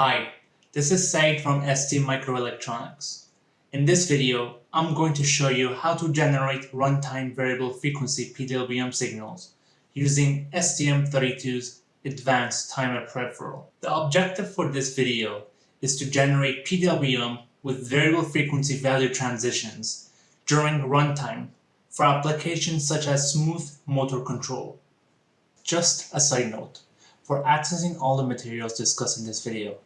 Hi, this is Said from ST Microelectronics. In this video, I'm going to show you how to generate runtime variable frequency PWM signals using STM32's advanced timer peripheral. The objective for this video is to generate PWM with variable frequency value transitions during runtime for applications such as smooth motor control. Just a side note, for accessing all the materials discussed in this video,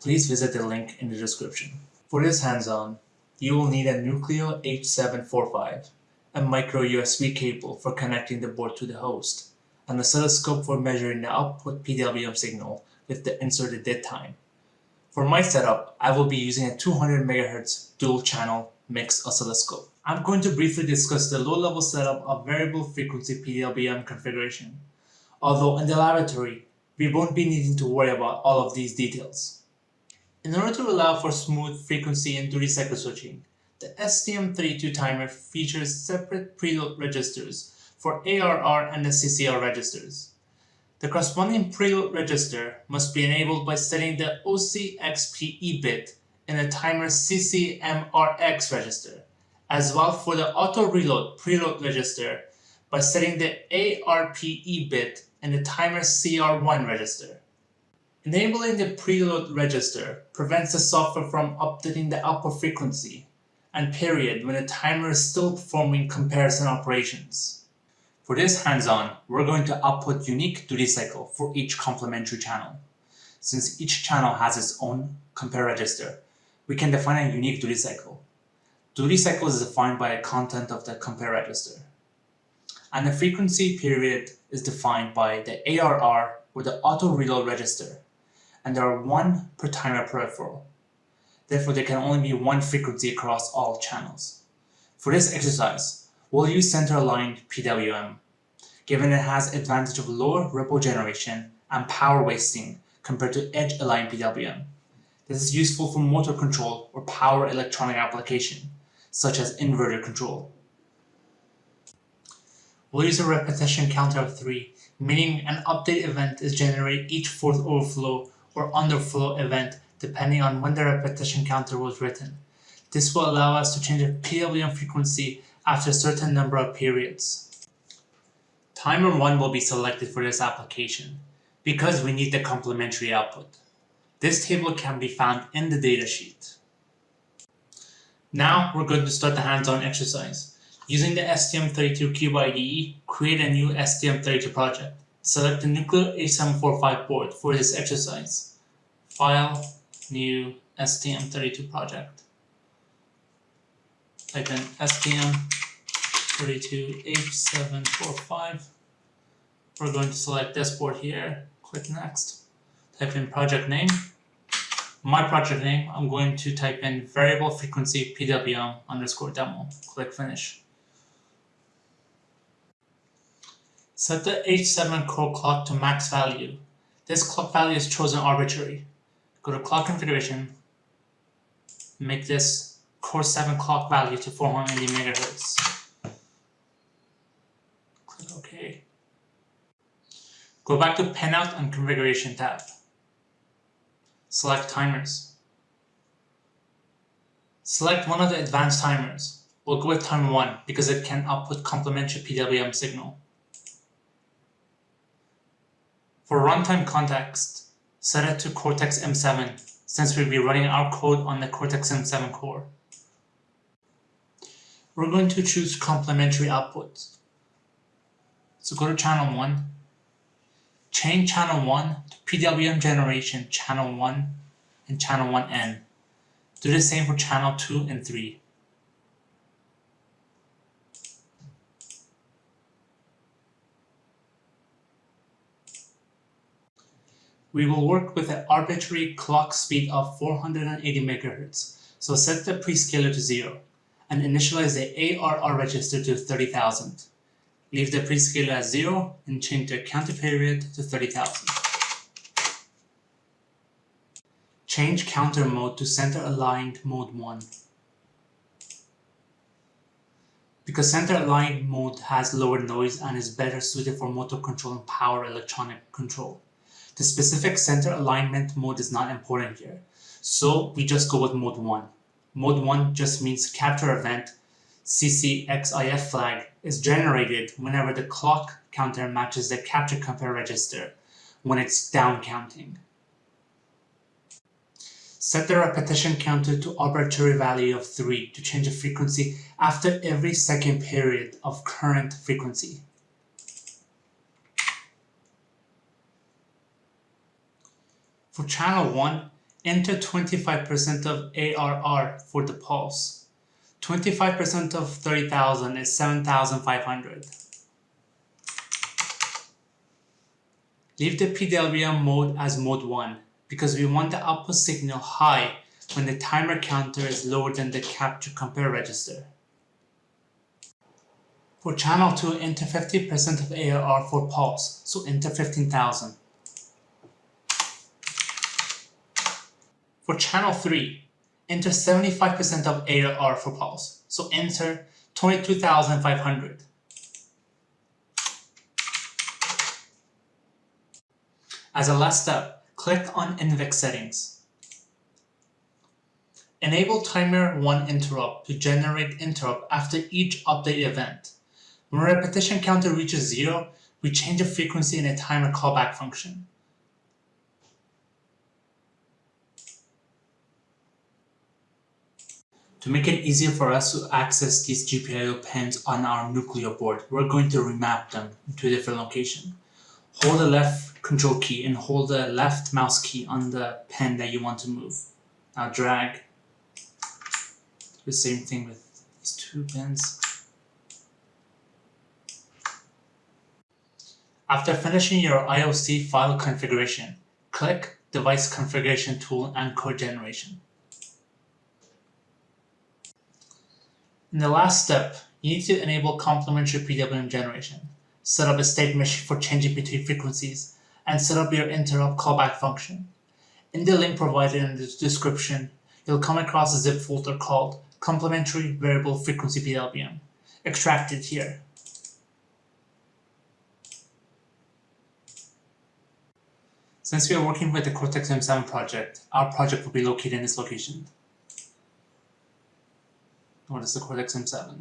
please visit the link in the description. For this hands-on, you will need a Nucleo H745, a micro USB cable for connecting the board to the host, and an oscilloscope for measuring the output PWM signal with the inserted dead time. For my setup, I will be using a 200 MHz dual channel mixed oscilloscope. I'm going to briefly discuss the low-level setup of variable frequency PWM configuration, although in the laboratory, we won't be needing to worry about all of these details. In order to allow for smooth frequency and duty cycle switching, the STM32 timer features separate preload registers for ARR and the CCR registers. The corresponding preload register must be enabled by setting the OCXPE bit in the timer CCMRX register, as well for the auto reload preload register by setting the ARPE bit in the timer CR1 register. Enabling the preload register prevents the software from updating the output frequency and period when the timer is still performing comparison operations. For this hands-on, we're going to output unique duty cycle for each complementary channel. Since each channel has its own compare register, we can define a unique duty cycle. Duty cycle is defined by the content of the compare register and the frequency period is defined by the ARR or the auto reload register, and there are one per timer peripheral. Therefore, there can only be one frequency across all channels. For this exercise, we'll use center-aligned PWM, given it has advantage of lower ripple generation and power wasting compared to edge-aligned PWM. This is useful for motor control or power electronic application, such as inverter control. We'll use a repetition counter of 3, meaning an update event is generated each fourth overflow or underflow event depending on when the repetition counter was written. This will allow us to change the PWM frequency after a certain number of periods. Timer 1 will be selected for this application because we need the complementary output. This table can be found in the datasheet. Now we're going to start the hands-on exercise. Using the STM32Cube IDE, create a new STM32 project. Select the Nucleo H745 board for this exercise. File, New, STM32 project. Type in STM32H745. We're going to select this board here, click Next. Type in project name. My project name, I'm going to type in variable frequency PWM underscore demo. Click Finish. Set the H7 core clock to max value. This clock value is chosen arbitrary. Go to clock configuration, make this core 7 clock value to 480 megahertz. Click OK. Go back to Pinout and Configuration tab. Select Timers. Select one of the advanced timers. We'll go with timer 1 because it can output complementary PWM signal. For runtime context, set it to Cortex-M7 since we'll be running our code on the Cortex-M7 core. We're going to choose complementary outputs. So go to channel 1, change channel 1 to PWM generation channel 1 and channel 1N. Do the same for channel 2 and 3. We will work with an arbitrary clock speed of 480 MHz, so set the prescaler to 0 and initialize the ARR register to 30,000. Leave the prescaler at 0 and change the counter period to 30,000. Change counter mode to center aligned mode 1. Because center aligned mode has lower noise and is better suited for motor control and power electronic control. The specific center alignment mode is not important here, so we just go with mode 1. Mode 1 just means capture event CCXIF flag is generated whenever the clock counter matches the capture compare register when it's down counting. Set the repetition counter to arbitrary value of 3 to change the frequency after every second period of current frequency. For channel 1, enter 25% of ARR for the pulse. 25% of 30,000 is 7,500. Leave the PWM mode as mode 1 because we want the output signal high when the timer counter is lower than the capture compare register. For channel 2, enter 50% of ARR for pulse, so enter 15,000. For channel 3, enter 75% of ARR for pulse, so enter 22,500. As a last step, click on NVIC settings. Enable timer 1 interrupt to generate interrupt after each update event. When repetition counter reaches 0, we change the frequency in a timer callback function. To make it easier for us to access these GPIO pins on our Nucleo board, we're going to remap them to a different location. Hold the left control key and hold the left mouse key on the pin that you want to move. Now drag. The same thing with these two pins. After finishing your IOC file configuration, click Device Configuration Tool and Code Generation. In the last step, you need to enable complementary PWM generation, set up a state machine for changing between frequencies, and set up your interrupt callback function. In the link provided in the description, you'll come across a zip folder called complementary variable frequency PWM. Extract it here. Since we are working with the Cortex-M7 project, our project will be located in this location. What is the Cortex M7?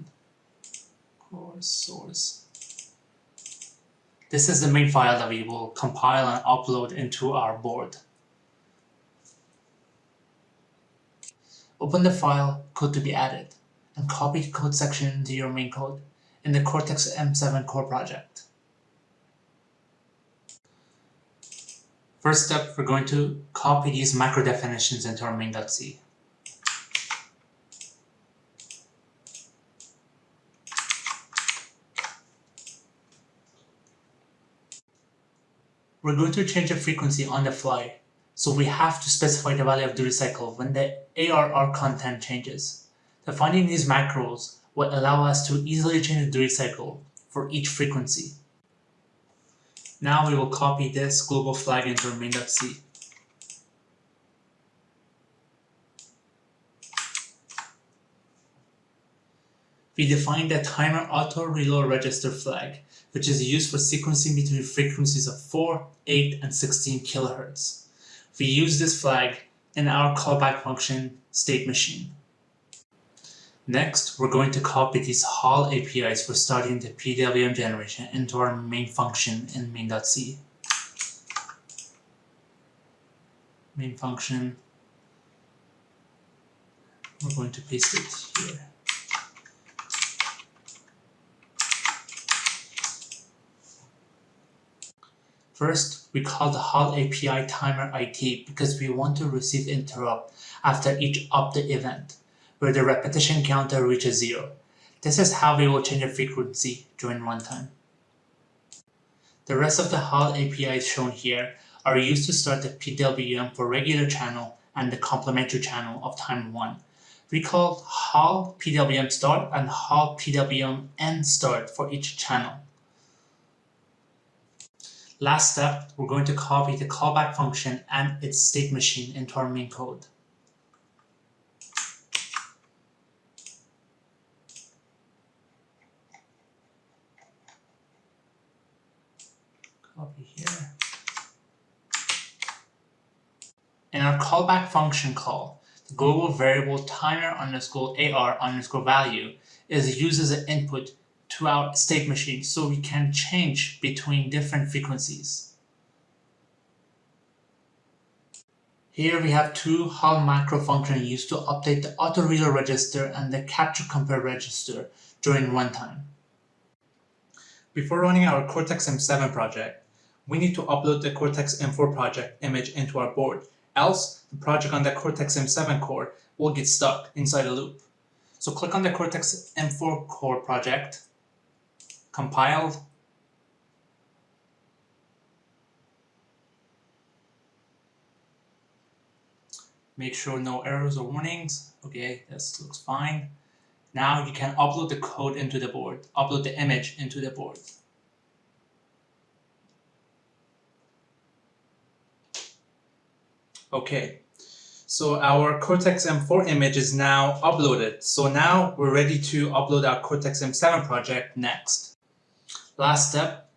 Core source. This is the main file that we will compile and upload into our board. Open the file, code to be added, and copy code section to your main code in the Cortex M7 core project. First step, we're going to copy these macro definitions into our main.c. We're going to change the frequency on the fly, so we have to specify the value of duty cycle when the ARR content changes. Defining these macros will allow us to easily change the duty cycle for each frequency. Now we will copy this global flag into main.c. We define the timer auto reload register flag which is used for sequencing between frequencies of 4, 8, and 16 kHz. We use this flag in our callback function state machine. Next, we're going to copy these HAL APIs for starting the PWM generation into our main function in main.c. Main function, we're going to paste it here. First, we call the HAL API timer IT because we want to receive interrupt after each update event, where the repetition counter reaches zero. This is how we will change the frequency during runtime. The rest of the HAL APIs shown here are used to start the PWM for regular channel and the complementary channel of time 1. We call HAL PWM start and HAL PWM end start for each channel. Last step, we're going to copy the callback function and its state machine into our main code. Copy here. In our callback function call, the global variable timer underscore AR underscore value is used as an input to our state machine so we can change between different frequencies. Here we have two HAL macro functions used to update the autoreload register and the capture compare register during runtime. Before running our Cortex-M7 project, we need to upload the Cortex-M4 project image into our board, else the project on the Cortex-M7 core will get stuck inside a loop. So click on the Cortex-M4 core project, compile, make sure no errors or warnings. Okay, this looks fine. Now you can upload the code into the board, upload the image into the board. Okay, so our Cortex-M4 image is now uploaded. So now we're ready to upload our Cortex-M7 project next. Last step,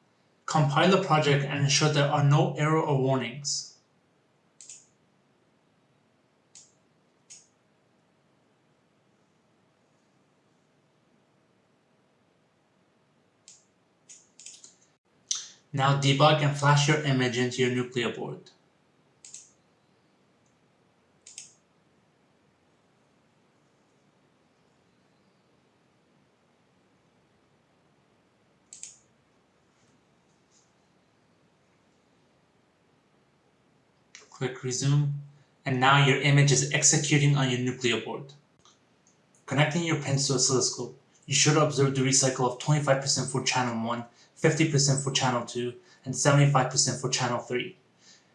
compile the project and ensure there are no error or warnings. Now debug and flash your image into your Nucleo board. Click resume, and now your image is executing on your Nucleo board. Connecting your pins to oscilloscope, you should observe the recycle of 25% for channel 1 50% for channel 2, and 75% for channel 3.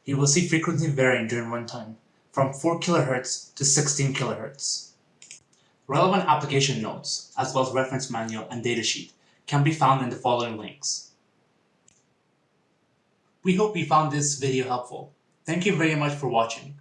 You will see frequency varying during runtime, from 4 kHz to 16 kHz. Relevant application notes, as well as reference manual and datasheet, can be found in the following links. We hope you found this video helpful. Thank you very much for watching.